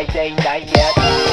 I ain't é done yet.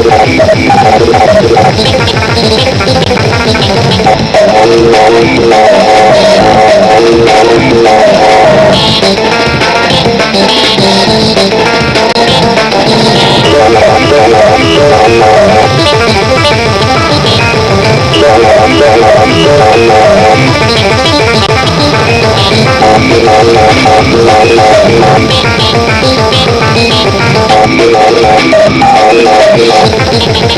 Thank you.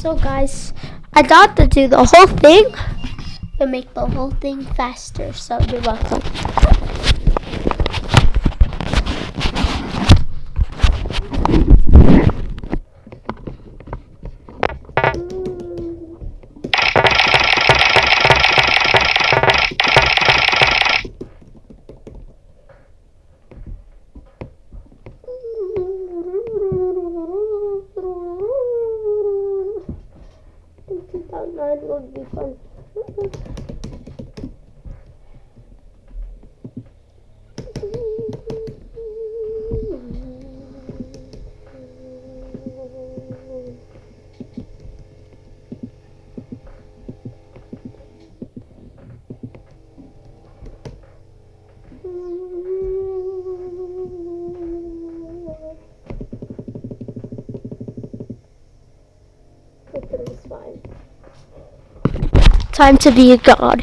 So guys, I got to do the whole thing to make the whole thing faster. So you're welcome. That time to be a god.